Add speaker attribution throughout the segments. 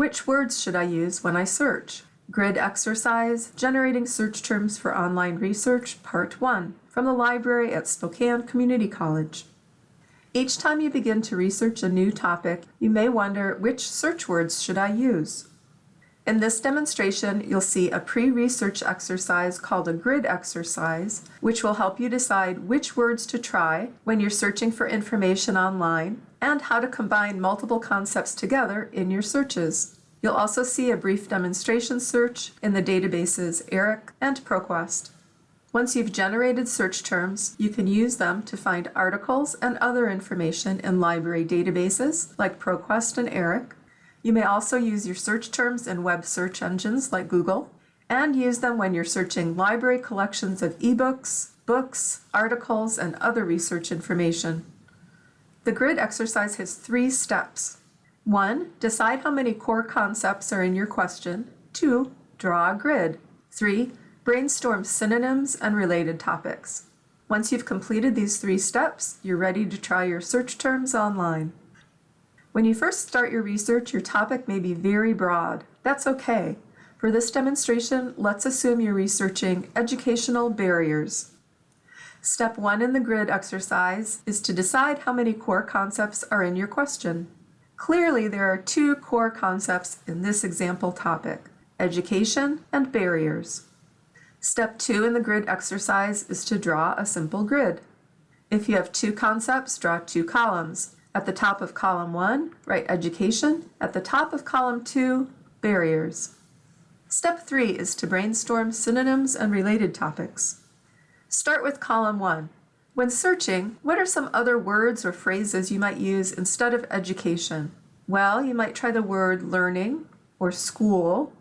Speaker 1: Which words should I use when I search? Grid exercise, Generating Search Terms for Online Research, Part 1, from the library at Spokane Community College. Each time you begin to research a new topic, you may wonder which search words should I use? In this demonstration, you'll see a pre-research exercise called a grid exercise, which will help you decide which words to try when you're searching for information online and how to combine multiple concepts together in your searches. You'll also see a brief demonstration search in the databases ERIC and ProQuest. Once you've generated search terms, you can use them to find articles and other information in library databases like ProQuest and ERIC. You may also use your search terms in web search engines like Google, and use them when you're searching library collections of ebooks, books, articles, and other research information. The grid exercise has three steps. One, decide how many core concepts are in your question. Two, draw a grid. Three, Brainstorm synonyms and related topics. Once you've completed these three steps, you're ready to try your search terms online. When you first start your research, your topic may be very broad. That's okay. For this demonstration, let's assume you're researching educational barriers. Step one in the grid exercise is to decide how many core concepts are in your question. Clearly, there are two core concepts in this example topic, education and barriers. Step two in the grid exercise is to draw a simple grid. If you have two concepts, draw two columns. At the top of column one, write education. At the top of column two, barriers. Step three is to brainstorm synonyms and related topics. Start with column one. When searching, what are some other words or phrases you might use instead of education? Well, you might try the word learning or school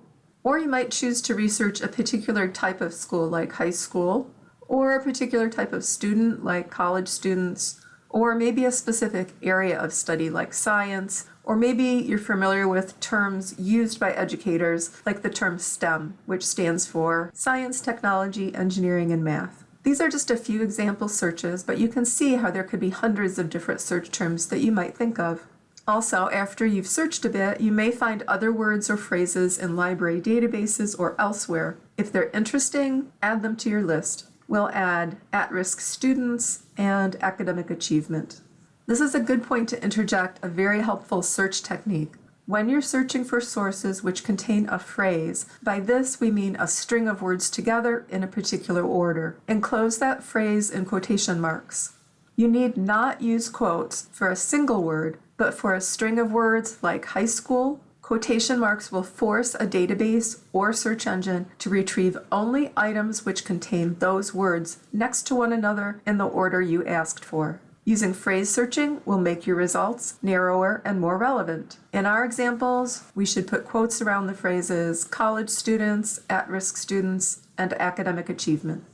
Speaker 1: or you might choose to research a particular type of school like high school, or a particular type of student like college students, or maybe a specific area of study like science, or maybe you're familiar with terms used by educators like the term STEM, which stands for Science, Technology, Engineering, and Math. These are just a few example searches, but you can see how there could be hundreds of different search terms that you might think of. Also, after you've searched a bit, you may find other words or phrases in library databases or elsewhere. If they're interesting, add them to your list. We'll add at-risk students and academic achievement. This is a good point to interject a very helpful search technique. When you're searching for sources which contain a phrase, by this we mean a string of words together in a particular order. Enclose that phrase in quotation marks. You need not use quotes for a single word, but for a string of words like high school, quotation marks will force a database or search engine to retrieve only items which contain those words next to one another in the order you asked for. Using phrase searching will make your results narrower and more relevant. In our examples, we should put quotes around the phrases college students, at-risk students, and academic achievement.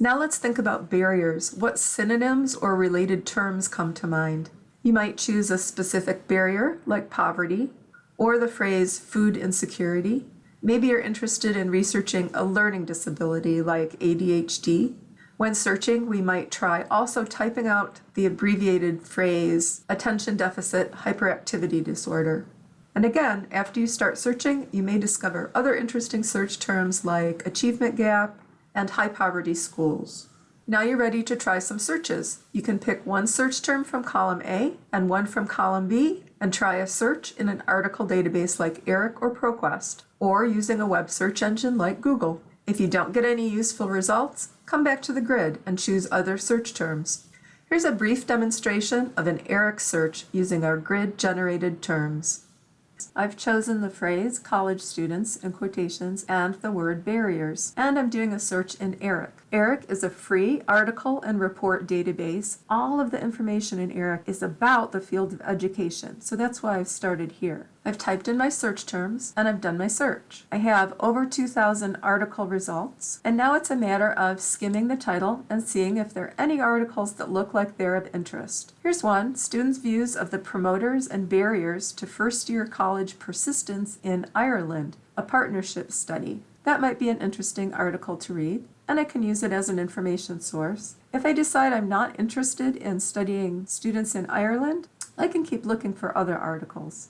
Speaker 1: Now let's think about barriers. What synonyms or related terms come to mind? You might choose a specific barrier, like poverty, or the phrase food insecurity. Maybe you're interested in researching a learning disability like ADHD. When searching, we might try also typing out the abbreviated phrase attention deficit hyperactivity disorder. And again, after you start searching, you may discover other interesting search terms like achievement gap and high poverty schools. Now you're ready to try some searches. You can pick one search term from column A and one from column B and try a search in an article database like ERIC or ProQuest, or using a web search engine like Google. If you don't get any useful results, come back to the grid and choose other search terms. Here's a brief demonstration of an ERIC search using our grid-generated terms. I've chosen the phrase college students in quotations and the word barriers, and I'm doing a search in ERIC. ERIC is a free article and report database. All of the information in ERIC is about the field of education, so that's why I've started here. I've typed in my search terms and I've done my search. I have over 2,000 article results, and now it's a matter of skimming the title and seeing if there are any articles that look like they're of interest. Here's one, Students' Views of the Promoters and Barriers to First Year College Persistence in Ireland, a Partnership Study. That might be an interesting article to read, and I can use it as an information source. If I decide I'm not interested in studying students in Ireland, I can keep looking for other articles.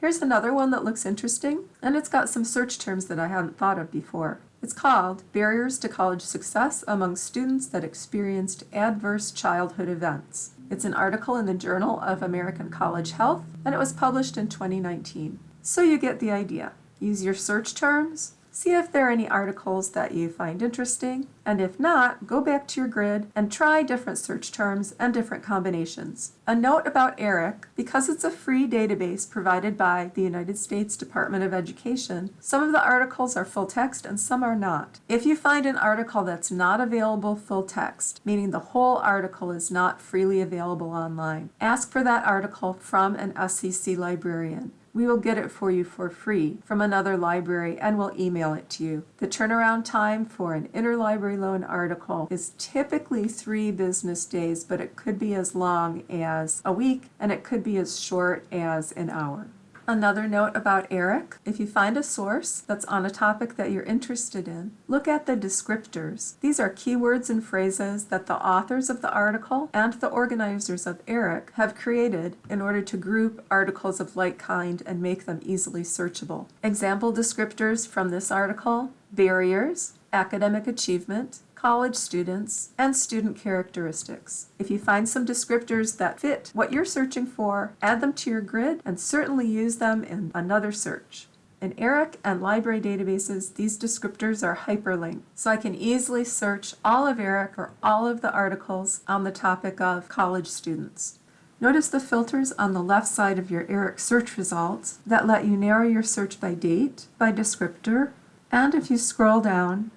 Speaker 1: Here's another one that looks interesting, and it's got some search terms that I hadn't thought of before. It's called Barriers to College Success Among Students That Experienced Adverse Childhood Events. It's an article in the Journal of American College Health, and it was published in 2019. So you get the idea. Use your search terms, see if there are any articles that you find interesting, and if not, go back to your grid and try different search terms and different combinations. A note about ERIC, because it's a free database provided by the United States Department of Education, some of the articles are full text and some are not. If you find an article that's not available full text, meaning the whole article is not freely available online, ask for that article from an SCC librarian we will get it for you for free from another library and we'll email it to you. The turnaround time for an interlibrary loan article is typically three business days, but it could be as long as a week and it could be as short as an hour. Another note about ERIC, if you find a source that's on a topic that you're interested in, look at the descriptors. These are keywords and phrases that the authors of the article and the organizers of ERIC have created in order to group articles of like kind and make them easily searchable. Example descriptors from this article, barriers, academic achievement, college students, and student characteristics. If you find some descriptors that fit what you're searching for, add them to your grid and certainly use them in another search. In ERIC and library databases, these descriptors are hyperlinked, so I can easily search all of ERIC or all of the articles on the topic of college students. Notice the filters on the left side of your ERIC search results that let you narrow your search by date, by descriptor, and if you scroll down,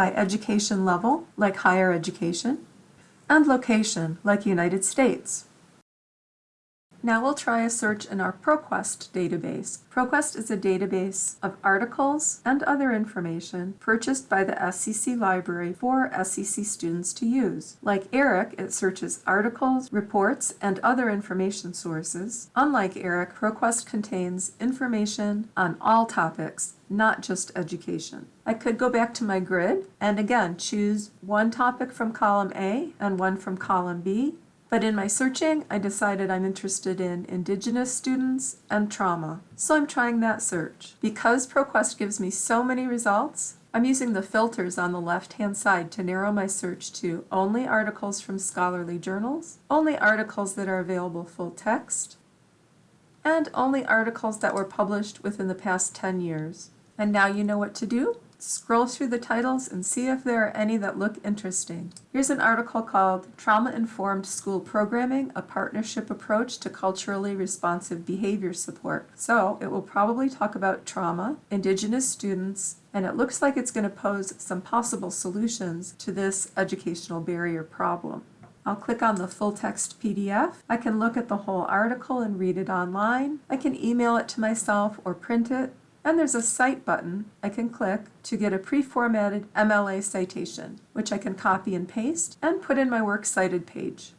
Speaker 1: by education level, like higher education, and location, like United States. Now we'll try a search in our ProQuest database. ProQuest is a database of articles and other information purchased by the SCC library for SCC students to use. Like ERIC, it searches articles, reports, and other information sources. Unlike ERIC, ProQuest contains information on all topics, not just education. I could go back to my grid and again choose one topic from column A and one from column B but in my searching, I decided I'm interested in Indigenous students and trauma. So I'm trying that search. Because ProQuest gives me so many results, I'm using the filters on the left-hand side to narrow my search to only articles from scholarly journals, only articles that are available full text, and only articles that were published within the past 10 years. And now you know what to do? Scroll through the titles and see if there are any that look interesting. Here's an article called Trauma-Informed School Programming, a Partnership Approach to Culturally Responsive Behavior Support. So it will probably talk about trauma, Indigenous students, and it looks like it's going to pose some possible solutions to this educational barrier problem. I'll click on the full text PDF. I can look at the whole article and read it online. I can email it to myself or print it and there's a Cite button I can click to get a pre-formatted MLA citation, which I can copy and paste and put in my Works Cited page.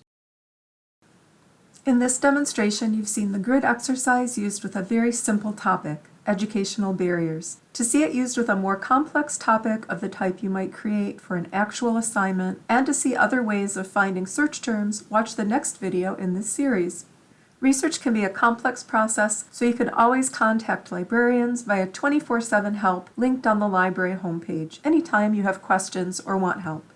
Speaker 1: In this demonstration, you've seen the grid exercise used with a very simple topic, educational barriers. To see it used with a more complex topic of the type you might create for an actual assignment, and to see other ways of finding search terms, watch the next video in this series. Research can be a complex process, so you can always contact librarians via 24-7 help linked on the library homepage anytime you have questions or want help.